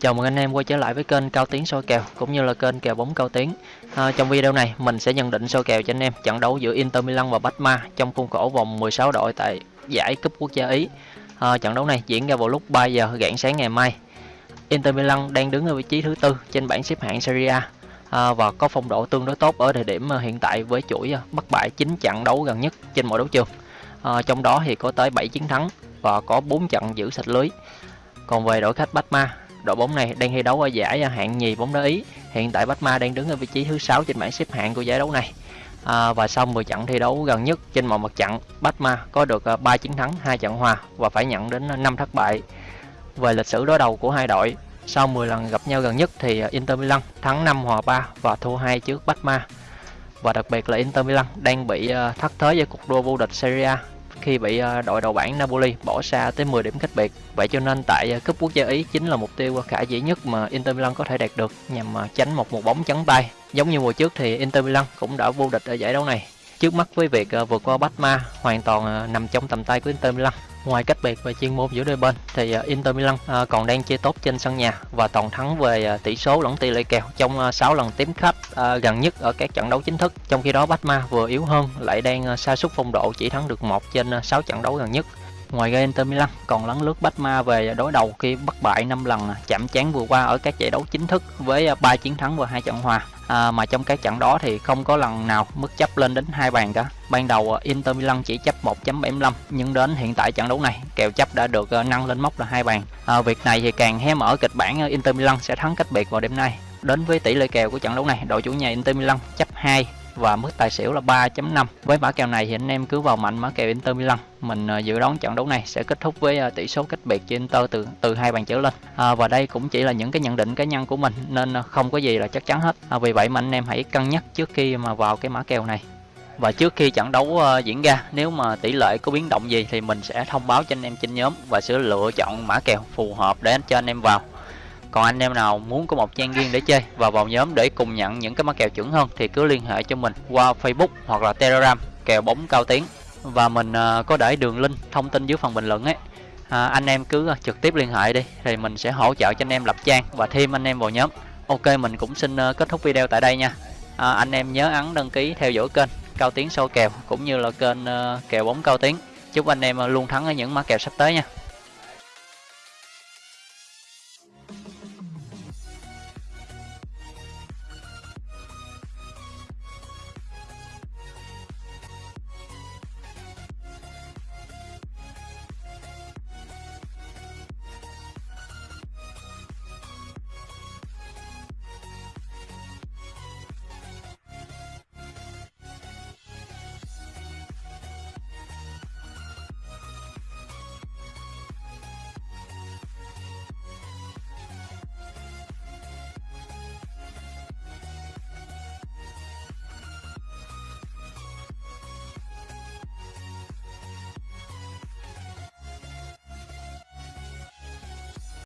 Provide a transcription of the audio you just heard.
Chào mừng anh em quay trở lại với kênh Cao Tiến soi kèo cũng như là kênh kèo bóng Cao Tiến. À, trong video này mình sẽ nhận định soi kèo cho anh em trận đấu giữa Inter Milan và Batma trong khuôn khổ vòng 16 đội tại giải cúp quốc gia Ý. À, trận đấu này diễn ra vào lúc 3 giờ rạng sáng ngày mai. Inter Milan đang đứng ở vị trí thứ tư trên bảng xếp hạng Serie A à, và có phong độ tương đối tốt ở thời điểm hiện tại với chuỗi à, bất bại 9 trận đấu gần nhất trên mọi đấu trường. À, trong đó thì có tới 7 chiến thắng và có 4 trận giữ sạch lưới. Còn về đội khách Batma đội bóng này đang thi đấu ở giải hạng nhì bóng đá Ý. Hiện tại Batma đang đứng ở vị trí thứ 6 trên bảng xếp hạng của giải đấu này. À, và sau 10 trận thi đấu gần nhất trên mọi mặt trận, Batma có được à, 3 chiến thắng, 2 trận hòa và phải nhận đến à, 5 thất bại. Về lịch sử đối đầu của hai đội, sau 10 lần gặp nhau gần nhất thì à, Inter Milan thắng 5 hòa 3 và thua 2 trước Batma. Và đặc biệt là Inter Milan đang bị thất thế với cuộc đua vô địch Serie A khi bị ờ, đội đầu bảng Napoli bỏ xa tới 10 điểm cách biệt. Vậy cho nên tại ờ, cúp quốc gia Ý chính là mục tiêu ờ, khả dĩ nhất mà Inter Milan có thể đạt được nhằm tránh một một bóng trắng tay. Giống như mùa trước thì Inter Milan cũng đã vô địch ở giải đấu này. Trước mắt với việc ờ, vượt qua Batma hoàn toàn ờ, nằm trong tầm tay của Inter Milan. Ngoài cách biệt về chuyên môn giữa đôi bên thì ờ, Inter Milan còn đang chơi tốt trên sân nhà và toàn thắng về tỷ số lẫn tỷ lệ kèo trong 6 lần tiếp khách gần nhất ở các trận đấu chính thức. Trong khi đó Batma vừa yếu hơn, lại đang sa sút phong độ chỉ thắng được một trên 6 trận đấu gần nhất. Ngoài ra Inter Milan còn lấn lướt Batma về đối đầu khi bất bại 5 lần, chạm trán vừa qua ở các giải đấu chính thức với 3 chiến thắng và hai trận hòa à, mà trong các trận đó thì không có lần nào mức chấp lên đến hai bàn cả. Ban đầu à, Inter Milan chỉ chấp 1.75 nhưng đến hiện tại trận đấu này kèo chấp đã được à, nâng lên mốc là hai bàn. À, việc này thì càng hé mở kịch bản à, Inter Milan sẽ thắng cách biệt vào đêm nay. Đến với tỷ lệ kèo của trận đấu này đội chủ nhà Inter Milan chấp 2 và mức tài xỉu là 3.5 với mã kèo này thì anh em cứ vào mạnh mã kèo Inter Milan. Mình ờ, dự đoán trận đấu này sẽ kết thúc với ờ, tỷ số cách biệt cho Inter từ từ hai bàn trở lên. À, và đây cũng chỉ là những cái nhận định cá nhân của mình nên ờ, không có gì là chắc chắn hết. À, vì vậy mà anh em hãy cân nhắc trước khi mà vào cái mã kèo này. Và trước khi trận đấu uh, diễn ra nếu mà tỷ lệ có biến động gì thì mình sẽ thông báo cho anh em trên nhóm và sẽ lựa chọn mã kèo phù hợp để cho anh em vào còn anh em nào muốn có một trang riêng để chơi và vào nhóm để cùng nhận những cái mã kèo chuẩn hơn thì cứ liên hệ cho mình qua Facebook hoặc là Telegram kèo bóng cao tiếng. Và mình ờ, có để đường link thông tin dưới phần bình luận ấy. À, anh em cứ ờ, trực tiếp liên hệ đi thì mình sẽ hỗ trợ cho anh em lập trang và thêm anh em vào nhóm. Ok mình cũng xin ờ, kết thúc video tại đây nha. À, anh em nhớ ấn đăng ký theo dõi kênh cao tiếng sâu kèo cũng như là kênh kèo bóng cao tiếng. Chúc anh em luôn thắng ở những mã kèo sắp tới nha.